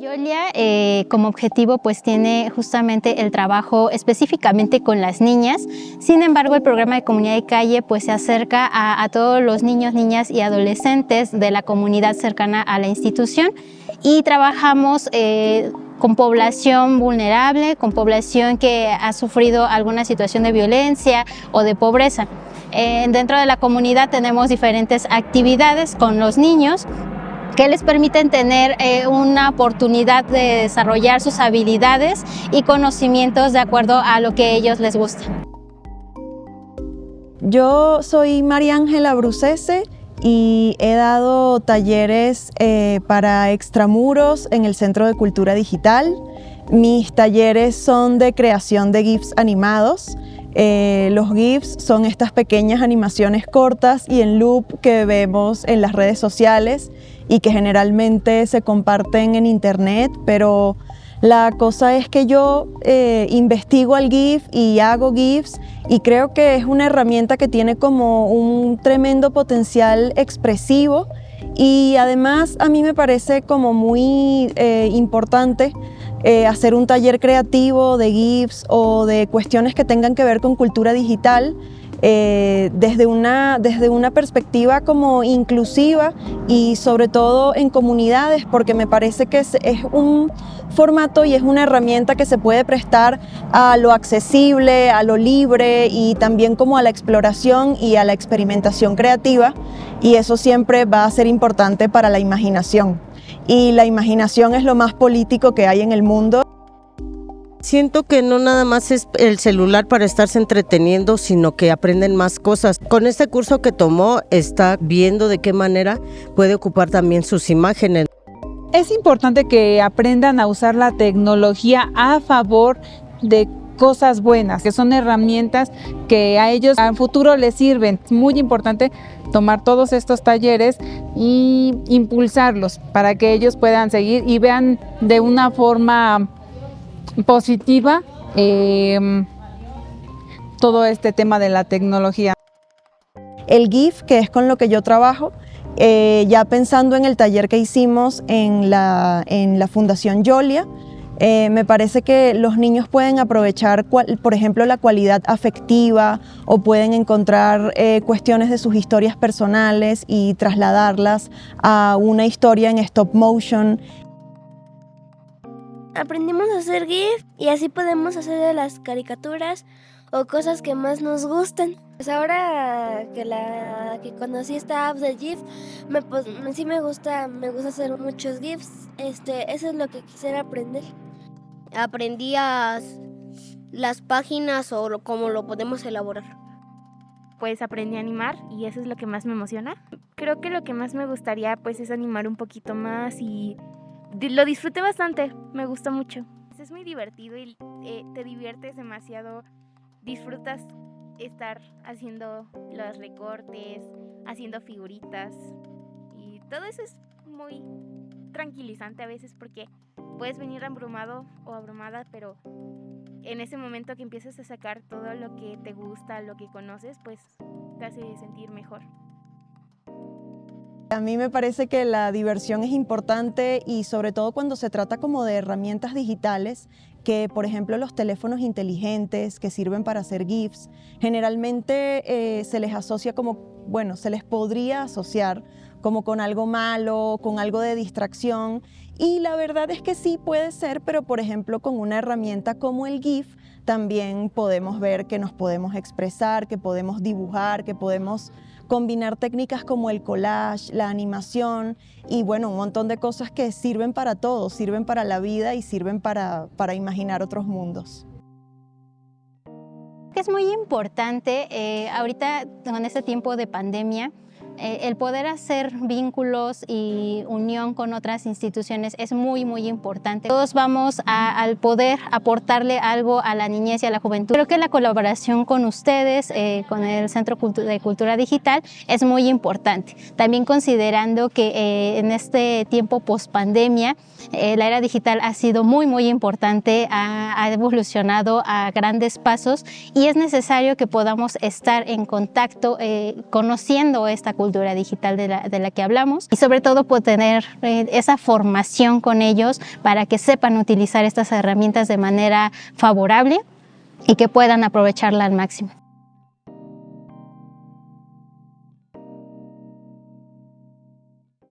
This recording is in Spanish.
Yolia eh, como objetivo pues tiene justamente el trabajo específicamente con las niñas, sin embargo el programa de comunidad de calle pues se acerca a, todos los niños, niñas y adolescentes de la comunidad cercana a la institución. Y trabajamos eh, con población vulnerable, con población que ha sufrido alguna situación de violencia o de pobreza. Eh, dentro de la comunidad tenemos diferentes actividades con los niños que les permiten tener eh, una oportunidad de desarrollar sus habilidades y conocimientos de acuerdo a lo que ellos les gusta. Yo soy María Ángela Brucese y he dado talleres eh, para extramuros en el Centro de Cultura Digital. Mis talleres son de creación de GIFs animados. Eh, los GIFs son estas pequeñas animaciones cortas y en loop que vemos en las redes sociales y que generalmente se comparten en internet, pero la cosa es que yo eh, investigo al GIF y hago GIFs y creo que es una herramienta que tiene como un tremendo potencial expresivo y además a mí me parece como muy eh, importante eh, hacer un taller creativo de GIFs o de cuestiones que tengan que ver con cultura digital eh, desde, una, desde una perspectiva como inclusiva y sobre todo en comunidades porque me parece que es, un formato y es una herramienta que se puede prestar a lo accesible, a lo libre y también como a la exploración y a la experimentación creativa y eso siempre va a ser importante para la imaginación. Y la imaginación es lo más político que hay en el mundo. Siento que no nada más es el celular para estarse entreteniendo, sino que aprenden más cosas. Con este curso que tomó, está viendo de qué manera puede ocupar también sus imágenes. Es importante que aprendan a usar la tecnología a favor de cosas buenas, que son herramientas que a ellos al futuro les sirven. Es muy importante tomar todos estos talleres y impulsarlos para que ellos puedan seguir y vean de una forma positiva em, todo este tema de la tecnología. El GIF, que es con lo que yo trabajo, eh, ya pensando en el taller que hicimos en la, en la Fundación Yolia, eh, me parece que los niños pueden aprovechar, por ejemplo, la cualidad afectiva o pueden encontrar eh, cuestiones de sus historias personales y trasladarlas a una historia en stop motion aprendimos a hacer GIF y así podemos hacer las caricaturas o cosas que más nos gusten. Pues ahora que la que conocí esta app de GIF, me, pues, sí me gusta, me gusta hacer muchos GIFs. Este, eso es lo que quisiera aprender. Aprendí las páginas o cómo lo podemos elaborar. Pues aprendí a animar y eso es lo que más me emociona. Creo que lo que más me gustaría pues es animar un poquito más y lo disfruté bastante, me gustó mucho. Es muy divertido y eh, te diviertes demasiado, disfrutas estar haciendo los recortes, haciendo figuritas y todo eso es muy tranquilizante a veces porque puedes venir abrumado o abrumada, pero en ese momento que empiezas a sacar todo lo que te gusta, lo que conoces, pues te hace sentir mejor. A mí me parece que la diversión es importante y sobre todo cuando se trata como de herramientas digitales que por ejemplo los teléfonos inteligentes que sirven para hacer GIFs, generalmente eh, se les asocia como, bueno, se les podría asociar como con algo malo, con algo de distracción. Y la verdad es que sí puede ser, pero por ejemplo con una herramienta como el GIF también podemos ver que nos podemos expresar, que podemos dibujar, que podemos combinar técnicas como el collage, la animación y bueno, un montón de cosas que sirven para todo, sirven para la vida y sirven para, para imaginar otros mundos. Es muy importante eh, ahorita con este tiempo de pandemia eh, el poder hacer vínculos y unión con otras instituciones es muy, muy importante. Todos vamos al poder aportarle algo a la niñez y a la juventud. Creo que la colaboración con ustedes, eh, con el Centro de Cultura Digital, es muy importante. También considerando que eh, en este tiempo post-pandemia, la era digital ha sido muy, muy importante, ha, ha evolucionado a grandes pasos y es necesario que podamos estar en contacto, conociendo esta cultura cultura digital de la, de la que hablamos y sobre todo pues, tener eh, esa formación con ellos para que sepan utilizar estas herramientas de manera favorable y que puedan aprovecharla al máximo.